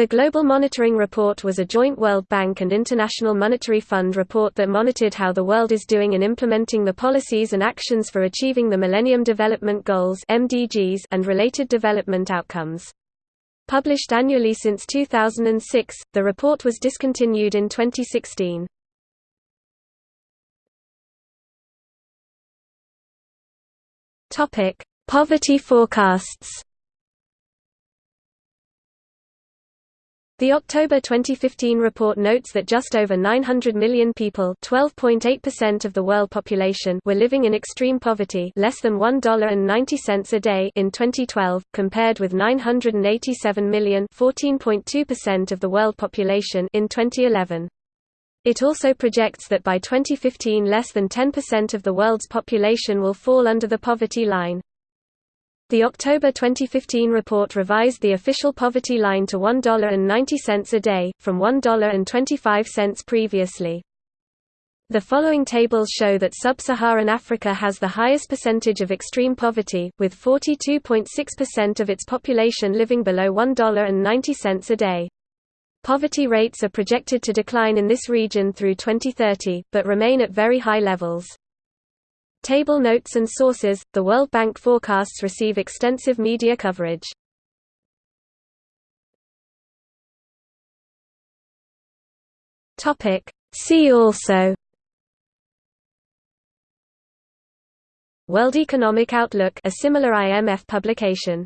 The Global Monitoring Report was a joint World Bank and International Monetary Fund report that monitored how the world is doing in implementing the policies and actions for achieving the Millennium Development Goals (MDGs) and related development outcomes. Published annually since 2006, the report was discontinued in 2016. Topic: Poverty forecasts. The October 2015 report notes that just over 900 million people (12.8% of the world population) were living in extreme poverty, less than $1.90 a day in 2012, compared with 987 million (14.2% of the world population) in 2011. It also projects that by 2015 less than 10% of the world's population will fall under the poverty line. The October 2015 report revised the official poverty line to $1.90 a day, from $1.25 previously. The following tables show that sub-Saharan Africa has the highest percentage of extreme poverty, with 42.6% of its population living below $1.90 a day. Poverty rates are projected to decline in this region through 2030, but remain at very high levels. Table notes and sources The World Bank forecasts receive extensive media coverage. Topic. See also. World Economic Outlook a similar IMF publication